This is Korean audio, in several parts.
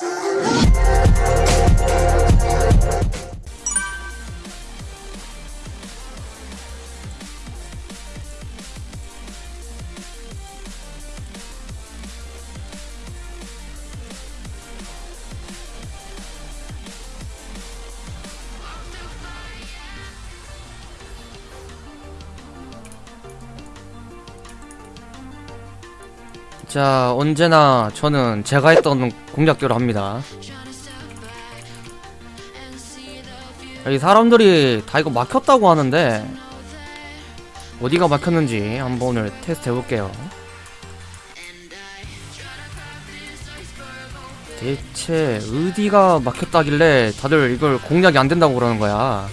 ハハハハ! 자 언제나 저는 제가 했던 공략대로 합니다. 이 사람들이 다 이거 막혔다고 하는데 어디가 막혔는지 한번 오늘 테스트 해볼게요. 대체 어디가 막혔다길래 다들 이걸 공략이 안 된다고 그러는 거야?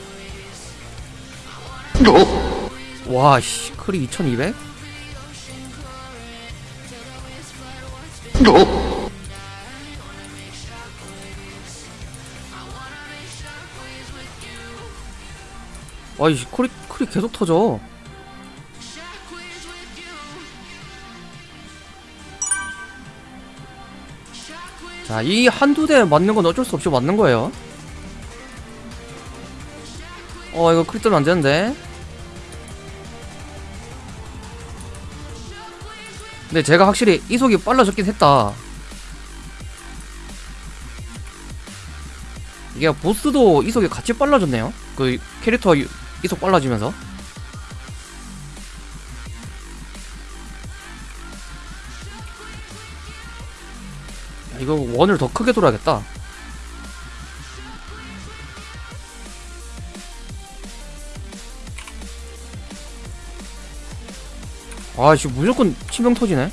와씨 크리 2200? 아이씨 크리 크리 계속 터져. 자 이 한두 대 맞는 건 어쩔 수 없이 맞는 거예요. 어 이거 크리 뜨면 안 되는데 근데 제가 확실히 이속이 빨라졌긴 했다. 이게 보스도 이속이 같이 빨라졌네요. 그 캐릭터 이- 이속 빨라지면서. 야, 이거 원을 더 크게 돌아야겠다 아씨 무조건 치명 터지네.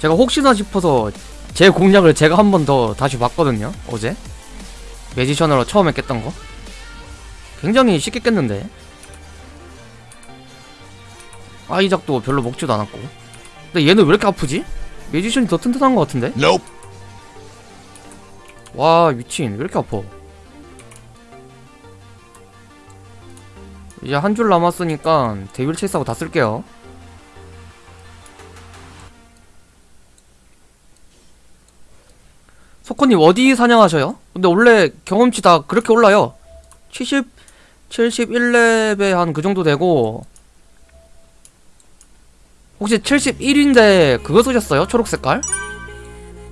제가 혹시나 싶어서 제 공략을 제가 한 번 더 다시 봤거든요 어제. 매지션으로 처음에 깼던 거. 굉장히 쉽게 깼는데. 아이작도 별로 먹지도 않았고. 근데 얘는 왜 이렇게 아프지? 매지션이 더 튼튼한 것 같은데? Nope. 와 미친. 왜 이렇게 아파 이제 한 줄 남았으니까 데빌 체이스하고 다 쓸게요 소코님 어디 사냥하셔요? 근데 원래 경험치 다 그렇게 올라요 70, 71렙에 한 그 정도 되고 혹시 71인데 그거 쓰셨어요? 초록색깔?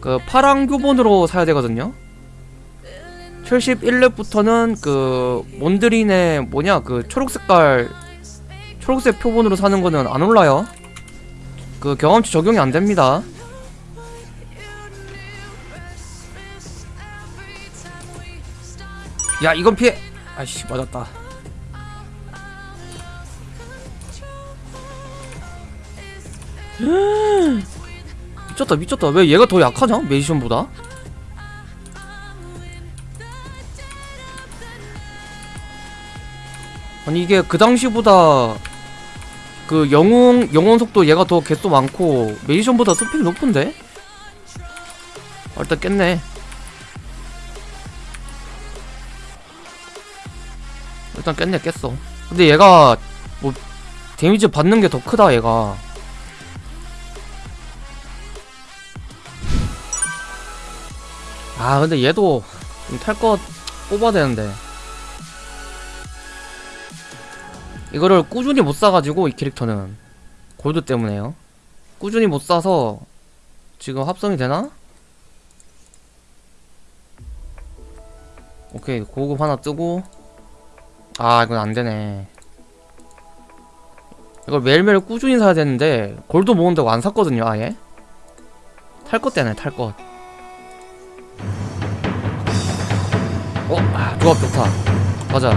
그 파랑 교본으로 사야 되거든요 71렙부터는 그 몬드린의 뭐냐 그 초록색깔 초록색 표본으로 사는 거는 안 올라요. 그 경험치 적용이 안 됩니다. 야 이건 피해. 아이씨 맞았다. 미쳤다 미쳤다. 왜 얘가 더 약하냐? 메이션보다 아니 이게 그 당시보다 그 영웅 영혼 속도 얘가 더 개수 많고 메이션보다 스펙이 높은데? 아, 일단 깼네. 일단 깼네 깼어. 근데 얘가 뭐 데미지 받는 게 더 크다 얘가. 아 근데 얘도 탈 것 뽑아야 되는데. 이거를 꾸준히 못 사가지고 이 캐릭터는. 골드 때문에요. 꾸준히 못 사서 지금 합성이 되나? 오케이 고급 하나 뜨고. 아 이건 안되네. 이걸 매일매일 꾸준히 사야 되는데 골드 모은다고 안 샀거든요 아예. 탈 것 때네 탈것. 어? 아 조합 좋다. 가자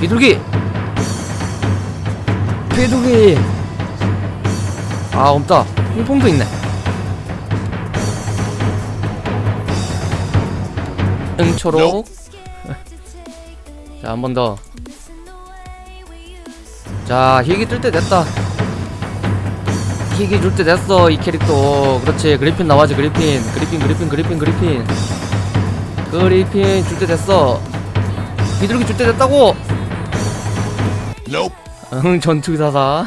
비둘기 비둘기. 아 없다. 홍콩도 있네. 응초록. 자 한 번 더. 자 희귀 뜰 때 됐다. 희귀 줄 때 됐어 이 캐릭터. 그렇지 그리핀 나와지 그리핀. 그리핀 그리핀 그리핀 그리핀. 그리핀 줄 때 됐어. 비둘기 줄 때 됐다고. Nope. 응 전투기사사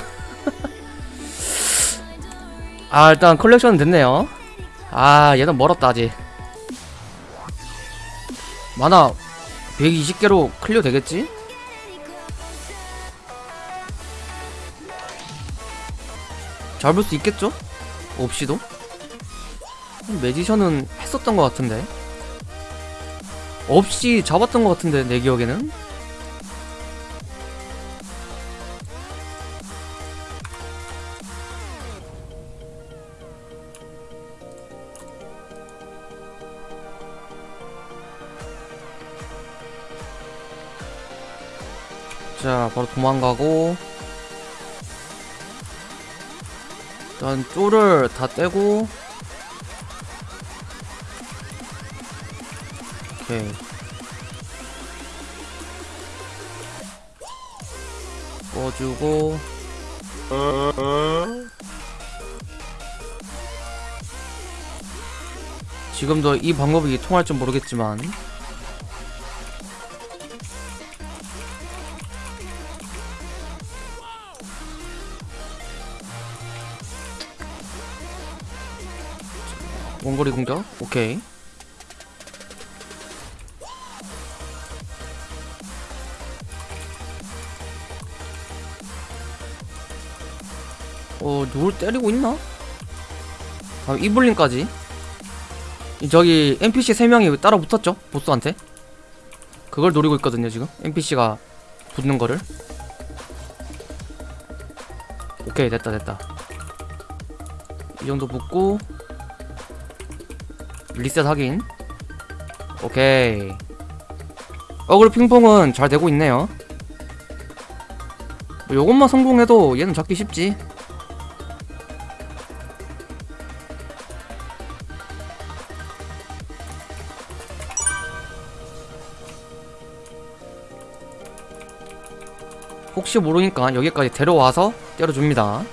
아 일단 컬렉션은 됐네요 아 얘는 멀었다 아직 만화 120개로 클리어 되겠지? 잘볼수 있겠죠? 없이도? 매지션은 했었던 것 같은데 없이 잡았던 것 같은데 내 기억에는 자 바로 도망가고. 일단 쪼를 다 떼고. 오케이. 꺼주고. 지금도 이 방법이 통할 줄 모르겠지만 원거리 공격 오케이. 어 누굴 때리고 있나? 아 이블린까지? 이 저기 NPC 3명이 따라 붙었죠? 보스한테? 그걸 노리고 있거든요 지금. NPC가 붙는 거를. 오케이 됐다 됐다. 이 정도 붙고 리셋 확인. 오케이. 어글 핑퐁은 잘 되고 있네요. 뭐 요것만 성공해도 얘는 잡기 쉽지. 혹시 모르니까 여기까지 데려와서 때려줍니다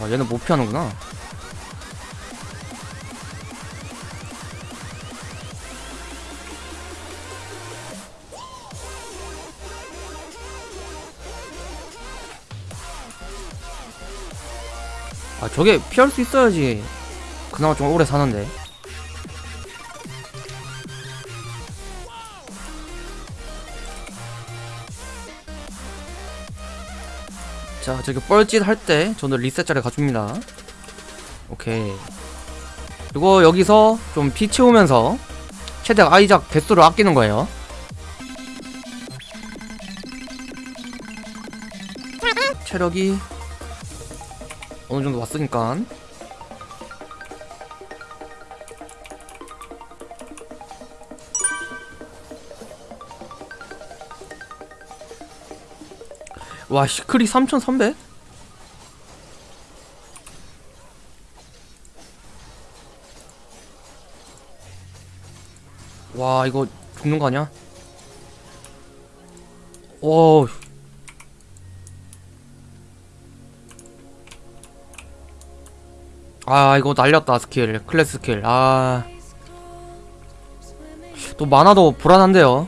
와 얘는 못 피하는구나. 아 저게 피할 수 있어야지 그나마 좀 오래 사는데 자 저기 뻘짓 할 때 저는 리셋 자리 가줍니다. 오케이. 그리고 여기서 좀 피 채우면서 최대한 아이작 개수를 아끼는 거예요. 체력이 어느 정도 왔으니까 와 시크리 3300? 와 이거 죽는 거 아니야? 오 아 이거 날렸다 스킬. 클래스 스킬. 아 또 만화도 불안한데요.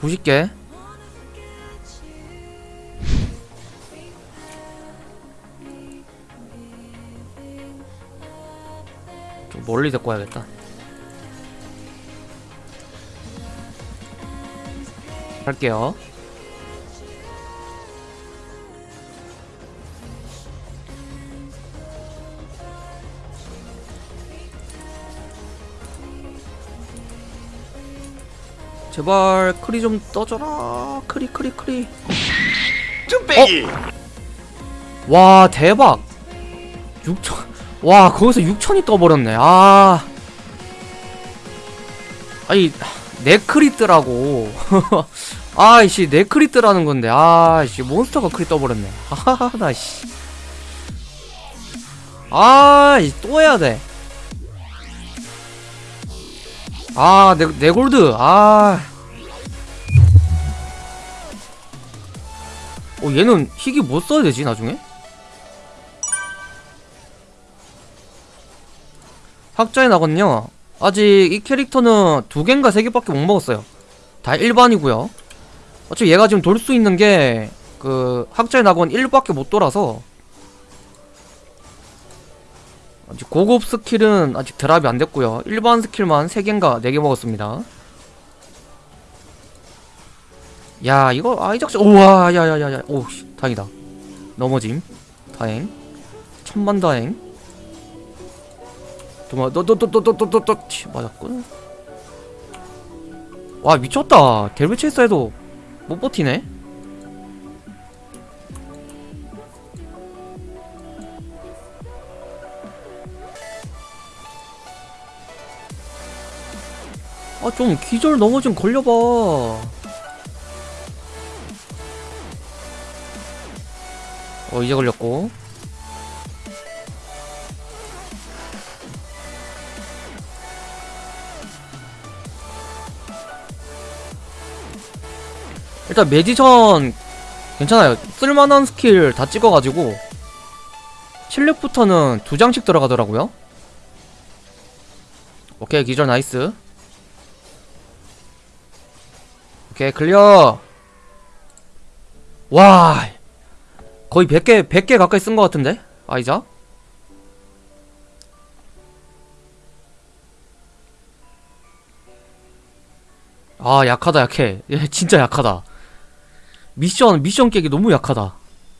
90개 멀리 데리고 와야겠다. 할게요. 제발 크리 좀 떠줘라. 크리 크리 크리. 쭈빼기. 와 대박. 6천 와 거기서 6천이 떠버렸네. 아. 아니 네크리트라고. 아이씨 네크리트라는 건데. 아이씨 몬스터가 크리 떠버렸네. 하하하 씨. 아이 또 해야 돼. 아, 네, 네골드, 아. 어, 얘는 희귀 뭐 써야 되지, 나중에? 학자에 나거든요. 아직 이 캐릭터는 두 개인가 세 개밖에 못 먹었어요. 다 일반이고요. 어차피 얘가 지금 돌 수 있는 게 그 학자의 낙원 1밖에 못 돌아서 아직 고급 스킬은 아직 drop이 안 됐고요. 일반 스킬만 3개인가 4개 먹었습니다. 야 이거 아이작스 우와 야야야야. 오씨 다행이다. 넘어짐. 다행. 천만다행 도마 너너너너너너너 맞았군. 와 미쳤다. 델베체스 해도 못 버티네. 아 좀 기절 넘어 좀 걸려봐. 어 이제 걸렸고 일단 magician 괜찮아요. 쓸만한 스킬 다 찍어가지고 실력부터는 두 장씩 들어가더라고요. 오케이 기절 nice. 오케이 클리어. 와 거의 100개 100개 가까이 쓴 것 같은데? 아이자? 아 약하다 약해. 얘 진짜 약하다 미션 미션 깨기 너무 약하다